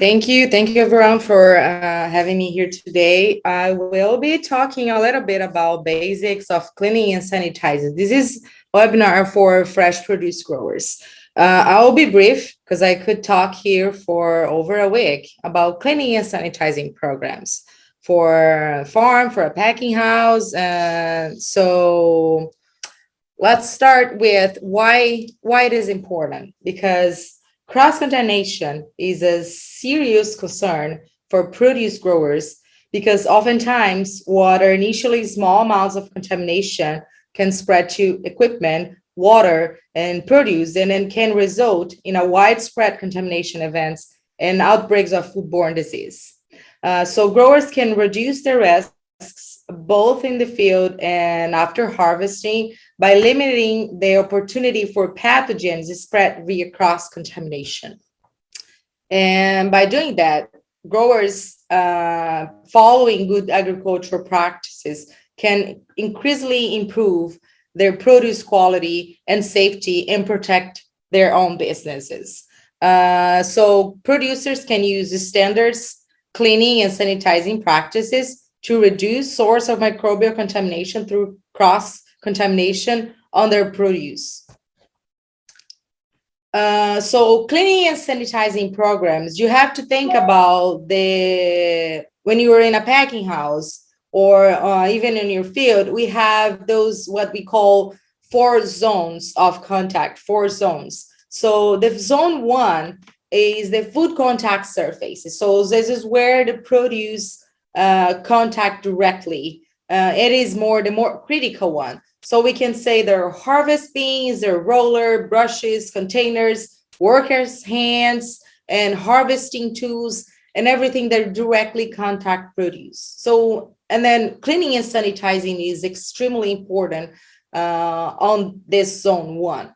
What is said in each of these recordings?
Thank you. Thank you everyone for uh, having me here today. I will be talking a little bit about basics of cleaning and sanitizing. This is webinar for fresh produce growers. Uh, I'll be brief because I could talk here for over a week about cleaning and sanitizing programs for a farm, for a packing house. Uh, so let's start with why, why it is important because Cross-contamination is a serious concern for produce growers because oftentimes water, initially small amounts of contamination can spread to equipment, water, and produce, and then can result in a widespread contamination events and outbreaks of foodborne disease. Uh, so growers can reduce their risks both in the field and after harvesting by limiting the opportunity for pathogens to spread via cross-contamination. And by doing that, growers uh, following good agricultural practices can increasingly improve their produce quality and safety and protect their own businesses. Uh, so producers can use the standards cleaning and sanitizing practices to reduce source of microbial contamination through cross contamination on their produce. Uh, so cleaning and sanitizing programs, you have to think about the, when you are in a packing house or uh, even in your field, we have those, what we call four zones of contact, four zones. So the zone one is the food contact surfaces. So this is where the produce uh, contact directly. Uh, it is more the more critical one. So we can say there are harvest bins, there are roller, brushes, containers, workers' hands, and harvesting tools, and everything that directly contact produce. So, and then cleaning and sanitizing is extremely important uh, on this zone one.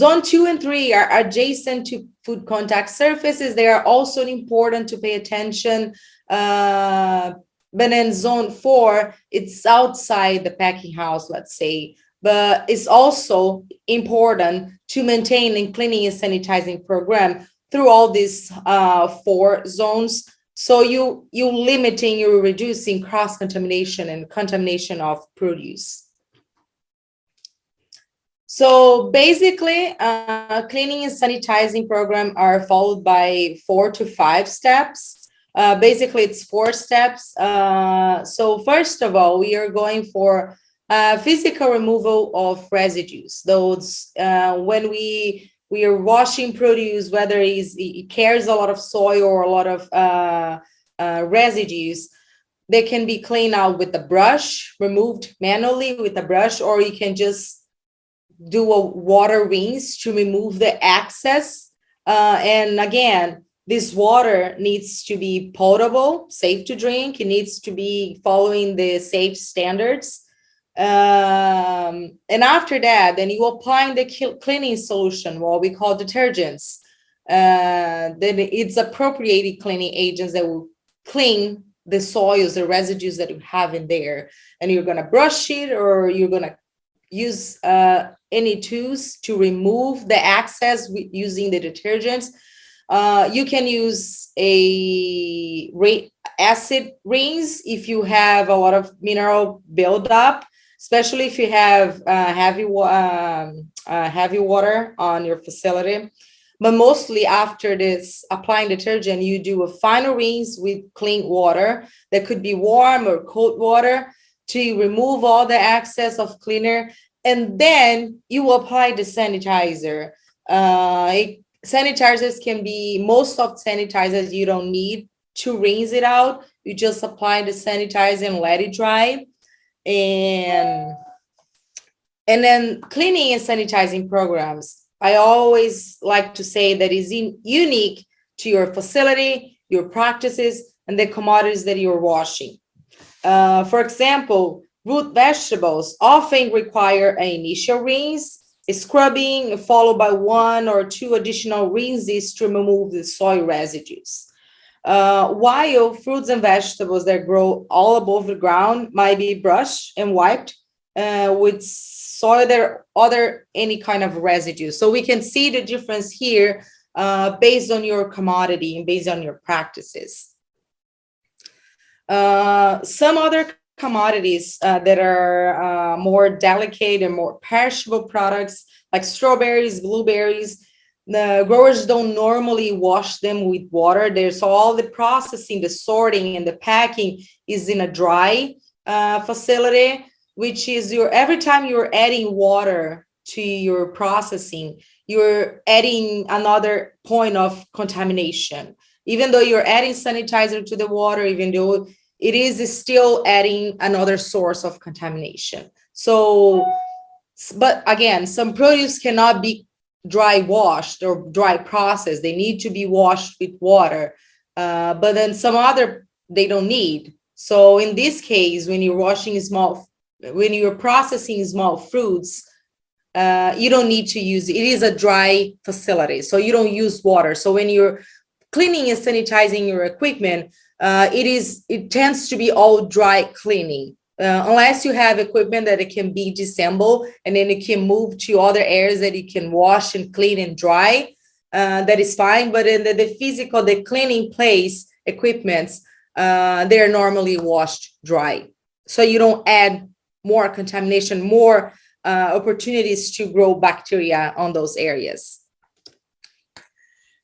Zone two and three are adjacent to food contact surfaces. They are also important to pay attention uh, but in zone four, it's outside the packing house, let's say, but it's also important to maintain a cleaning and sanitizing program through all these uh, four zones. So you, you limiting, you're reducing cross-contamination and contamination of produce. So basically, uh, cleaning and sanitizing program are followed by four to five steps. Uh, basically, it's four steps. Uh, so first of all, we are going for uh, physical removal of residues. Those uh, when we we are washing produce, whether it carries a lot of soil or a lot of uh, residues, they can be cleaned out with a brush, removed manually with a brush, or you can just do a water rinse to remove the excess. and again, this water needs to be potable, safe to drink. It needs to be following the safe standards. Um, and after that, then you apply the cleaning solution, what we call detergents. Uh, then it's appropriated cleaning agents that will clean the soils, the residues that you have in there. And you're gonna brush it or you're gonna use uh, any tools to remove the excess using the detergents uh, you can use a acid rinse if you have a lot of mineral buildup, especially if you have uh, heavy, um, uh, heavy water on your facility. But mostly after this applying detergent, you do a final rinse with clean water that could be warm or cold water to remove all the excess of cleaner. And then you apply the sanitizer. Uh, it sanitizers can be most of sanitizers you don't need to rinse it out. You just apply the sanitizer and let it dry. And and then cleaning and sanitizing programs. I always like to say that is in, unique to your facility your practices and the commodities that you're washing. Uh, for example root vegetables often require an initial rinse scrubbing followed by one or two additional rinses to remove the soil residues. Uh, while fruits and vegetables that grow all above the ground might be brushed and wiped uh, with soil or other any kind of residue. So we can see the difference here uh, based on your commodity and based on your practices. Uh, some other commodities uh, that are uh, more delicate and more perishable products like strawberries, blueberries, the growers don't normally wash them with water. There's all the processing, the sorting and the packing is in a dry uh, facility, which is your every time you're adding water to your processing, you're adding another point of contamination. Even though you're adding sanitizer to the water, even though it is still adding another source of contamination. So, but again, some produce cannot be dry washed or dry processed. They need to be washed with water. Uh, but then some other, they don't need. So in this case, when you're washing small, when you're processing small fruits, uh, you don't need to use, it is a dry facility. So you don't use water. So when you're cleaning and sanitizing your equipment, uh, it is it tends to be all dry cleaning. Uh, unless you have equipment that it can be disassembled and then it can move to other areas that you can wash and clean and dry uh, that is fine. But in the, the physical the cleaning place equipments uh, they're normally washed dry. So you don't add more contamination more uh, opportunities to grow bacteria on those areas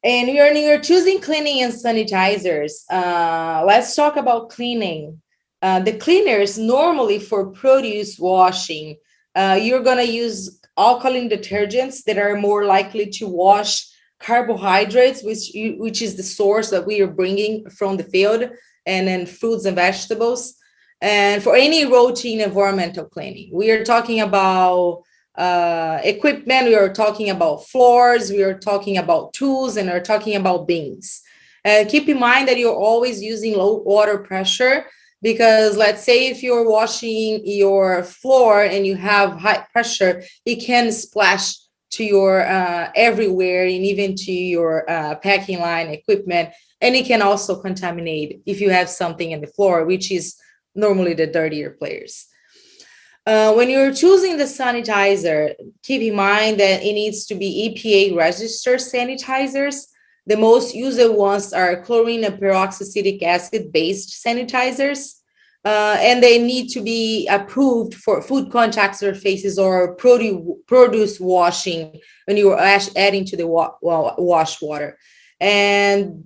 and you're, you're choosing cleaning and sanitizers. Uh, let's talk about cleaning. Uh, the cleaners normally for produce washing, uh, you're gonna use alkaline detergents that are more likely to wash carbohydrates, which, which is the source that we are bringing from the field, and then fruits and vegetables. And for any routine environmental cleaning, we are talking about uh, equipment, we are talking about floors, we are talking about tools, and we're talking about bins. Uh, keep in mind that you're always using low water pressure because let's say if you're washing your floor and you have high pressure, it can splash to your uh, everywhere and even to your uh, packing line equipment. And it can also contaminate if you have something in the floor, which is normally the dirtier players. Uh, when you're choosing the sanitizer, keep in mind that it needs to be EPA registered sanitizers. The most used ones are chlorine and peroxyacetic acid based sanitizers. Uh, and they need to be approved for food contact surfaces or produce, produce washing when you're adding to the wa wash water. And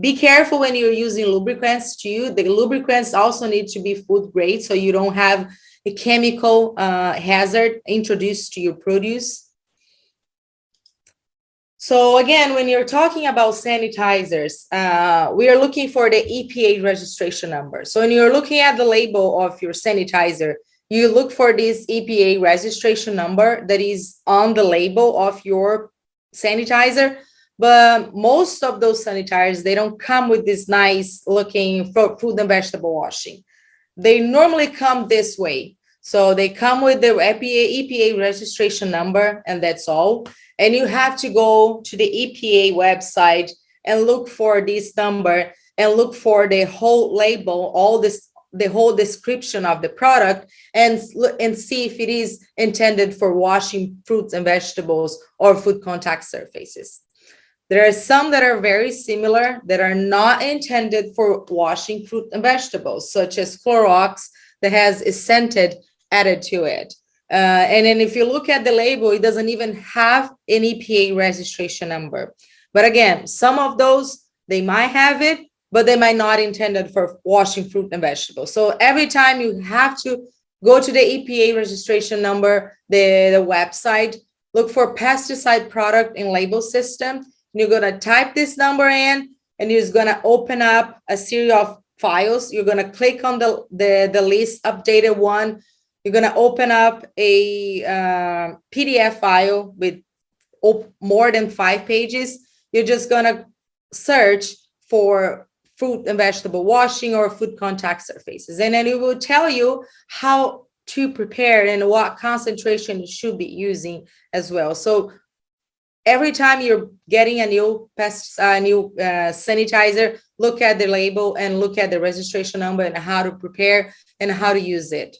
be careful when you're using lubricants too. The lubricants also need to be food grade so you don't have a chemical uh, hazard introduced to your produce. So again, when you're talking about sanitizers, uh, we are looking for the EPA registration number. So when you're looking at the label of your sanitizer, you look for this EPA registration number that is on the label of your sanitizer. But most of those sanitizers, they don't come with this nice looking food and vegetable washing they normally come this way. So they come with the EPA, EPA registration number and that's all. And you have to go to the EPA website and look for this number and look for the whole label, all this, the whole description of the product and, and see if it is intended for washing fruits and vegetables or food contact surfaces. There are some that are very similar that are not intended for washing fruit and vegetables, such as Clorox that has a scented added to it. Uh, and then if you look at the label, it doesn't even have an EPA registration number. But again, some of those, they might have it, but they might not intended for washing fruit and vegetables. So every time you have to go to the EPA registration number, the, the website, look for pesticide product and label system, you're going to type this number in and going to open up a series of files. You're going to click on the, the, the list updated one. You're going to open up a uh, PDF file with more than five pages. You're just going to search for fruit and vegetable washing or food contact surfaces. And then it will tell you how to prepare and what concentration you should be using as well. So every time you're getting a new pest, a new uh, sanitizer, look at the label and look at the registration number and how to prepare and how to use it.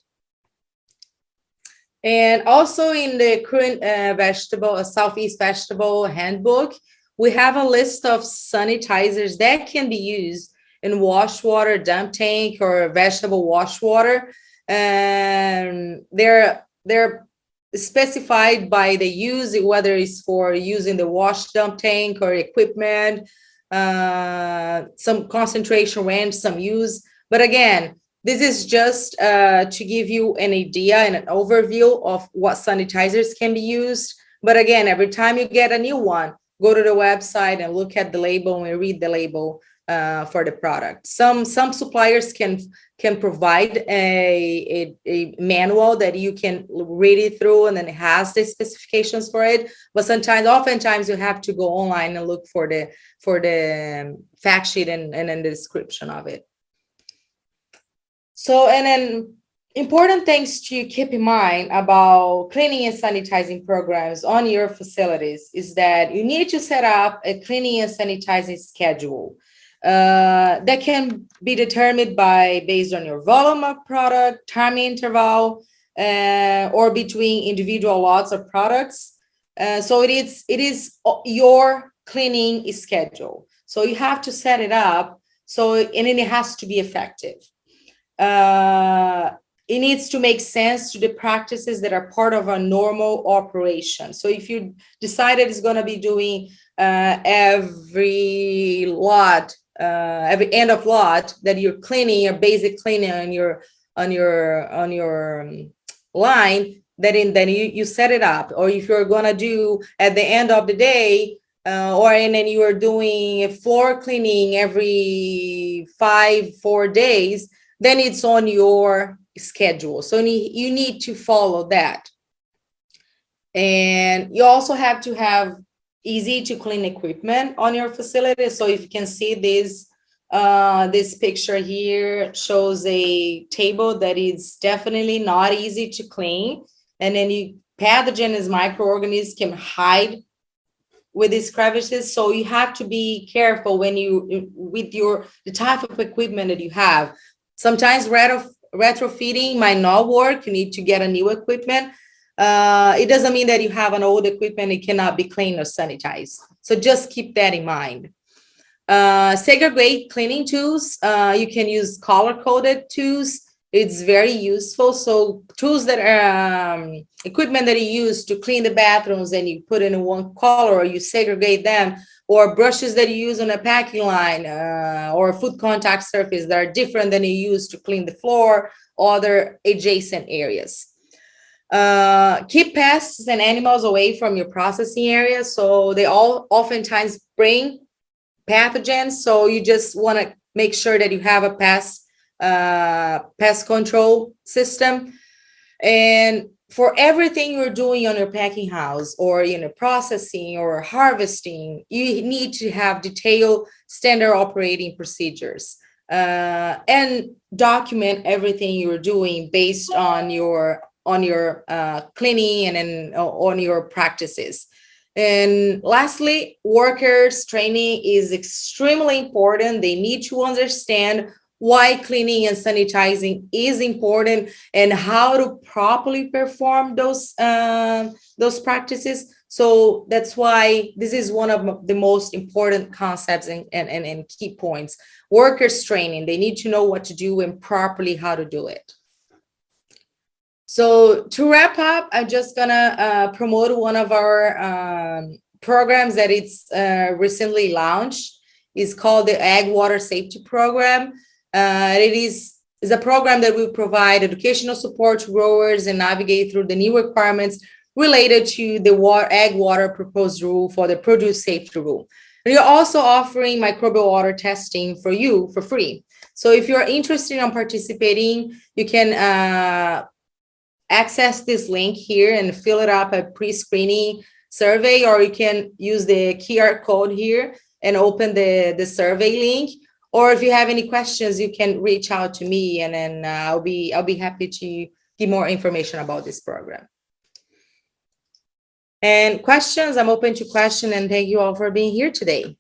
And also in the current uh, vegetable, uh, Southeast vegetable handbook, we have a list of sanitizers that can be used in wash water, dump tank, or vegetable wash water. And they're, they're specified by the use, whether it's for using the wash dump tank or equipment, uh, some concentration range, some use. But again, this is just uh, to give you an idea and an overview of what sanitizers can be used. But again, every time you get a new one, go to the website and look at the label and read the label uh, for the product. Some some suppliers can can provide a, a, a, manual that you can read it through and then it has the specifications for it. But sometimes, oftentimes you have to go online and look for the for the fact sheet and, and then the description of it. So, and then important things to keep in mind about cleaning and sanitizing programs on your facilities is that you need to set up a cleaning and sanitizing schedule uh, that can be determined by based on your volume of product, time interval, uh, or between individual lots of products. Uh, so it is it is your cleaning schedule. So you have to set it up. So and it has to be effective. Uh, it needs to make sense to the practices that are part of a normal operation. So if you decided it's going to be doing uh, every lot uh, every end of lot that you're cleaning your basic cleaning on your on your on your um, line that in then you, you set it up. Or if you're to do at the end of the day uh, or and then you are doing a floor cleaning every five four days then it's on your schedule. So you need to follow that. And you also have to have easy to clean equipment on your facility. So if you can see this, uh, this picture here shows a table that is definitely not easy to clean. And any you pathogens, microorganisms can hide with these crevices. So you have to be careful when you, with your, the type of equipment that you have. Sometimes retro, retrofitting might not work. You need to get a new equipment uh, it doesn't mean that you have an old equipment, it cannot be cleaned or sanitized. So just keep that in mind. Uh, segregate cleaning tools. Uh, you can use color-coded tools. It's very useful. So tools that are um, equipment that you use to clean the bathrooms and you put in one color or you segregate them or brushes that you use on a packing line uh, or food contact surface that are different than you use to clean the floor or other adjacent areas. Uh, keep pests and animals away from your processing area. So they all oftentimes bring pathogens. So you just want to make sure that you have a pest, uh, pest control system. And for everything you're doing on your packing house or you know processing or harvesting, you need to have detailed standard operating procedures. Uh, and document everything you're doing based on your on your uh, cleaning and then uh, on your practices. And lastly, workers training is extremely important. They need to understand why cleaning and sanitizing is important and how to properly perform those uh, those practices. So that's why this is one of the most important concepts and, and, and key points. Workers training, they need to know what to do and properly how to do it. So to wrap up, I'm just gonna uh, promote one of our um, programs that it's uh, recently launched. It's called the Ag Water Safety Program. Uh, it is, is a program that will provide educational support to growers and navigate through the new requirements related to the water, ag water proposed rule for the produce safety rule. We are also offering microbial water testing for you for free. So if you're interested in participating, you can uh, access this link here and fill it up a pre-screening survey, or you can use the QR code here and open the, the survey link. Or if you have any questions, you can reach out to me and then uh, I'll be I'll be happy to give more information about this program. And questions, I'm open to question and thank you all for being here today.